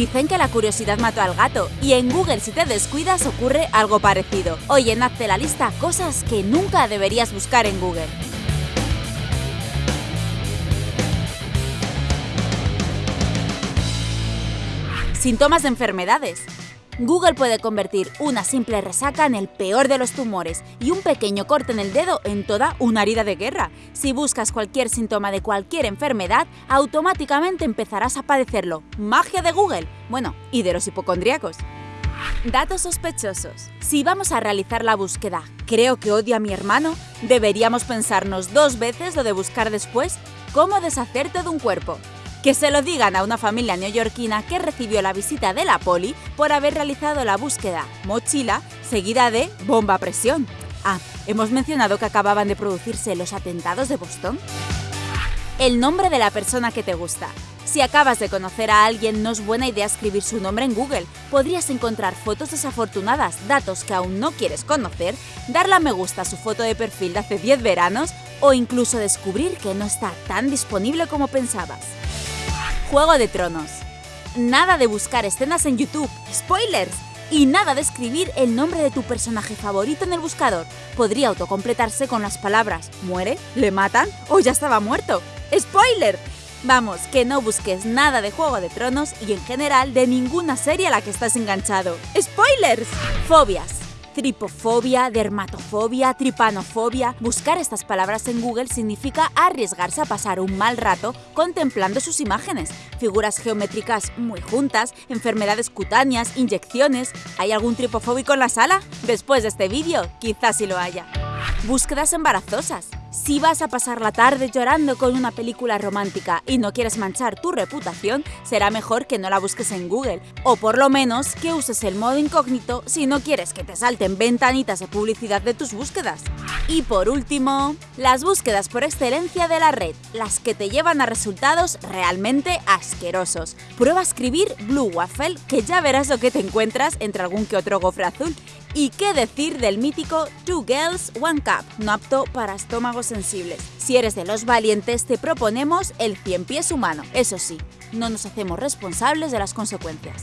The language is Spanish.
Dicen que la curiosidad mató al gato, y en Google si te descuidas ocurre algo parecido. Oye, hazte la lista cosas que nunca deberías buscar en Google. Síntomas de enfermedades. Google puede convertir una simple resaca en el peor de los tumores y un pequeño corte en el dedo en toda una herida de guerra. Si buscas cualquier síntoma de cualquier enfermedad, automáticamente empezarás a padecerlo. Magia de Google. Bueno, y de los hipocondríacos. Datos sospechosos. Si vamos a realizar la búsqueda «Creo que odio a mi hermano», deberíamos pensarnos dos veces lo de buscar después «Cómo deshacerte de un cuerpo». Que se lo digan a una familia neoyorquina que recibió la visita de la poli por haber realizado la búsqueda mochila seguida de bomba a presión. Ah, ¿hemos mencionado que acababan de producirse los atentados de Boston? El nombre de la persona que te gusta. Si acabas de conocer a alguien, no es buena idea escribir su nombre en Google. Podrías encontrar fotos desafortunadas, datos que aún no quieres conocer, darle me gusta a su foto de perfil de hace 10 veranos o incluso descubrir que no está tan disponible como pensabas. Juego de Tronos. Nada de buscar escenas en YouTube, spoilers, y nada de escribir el nombre de tu personaje favorito en el buscador. Podría autocompletarse con las palabras muere, le matan o ya estaba muerto. ¡Spoiler! Vamos, que no busques nada de Juego de Tronos y en general de ninguna serie a la que estás enganchado. ¡Spoilers! Fobias tripofobia, dermatofobia, tripanofobia. Buscar estas palabras en Google significa arriesgarse a pasar un mal rato contemplando sus imágenes. Figuras geométricas muy juntas, enfermedades cutáneas, inyecciones. ¿Hay algún tripofóbico en la sala? Después de este vídeo, quizás sí lo haya. Búsquedas embarazosas. Si vas a pasar la tarde llorando con una película romántica y no quieres manchar tu reputación, será mejor que no la busques en Google, o por lo menos que uses el modo incógnito si no quieres que te salten ventanitas de publicidad de tus búsquedas. Y por último, las búsquedas por excelencia de la red, las que te llevan a resultados realmente asquerosos. Prueba a escribir Blue Waffle, que ya verás lo que te encuentras entre algún que otro gofre azul. ¿Y qué decir del mítico Two Girls, One Cup, no apto para estómagos sensibles? Si eres de los valientes, te proponemos el 100 pies humano. Eso sí, no nos hacemos responsables de las consecuencias.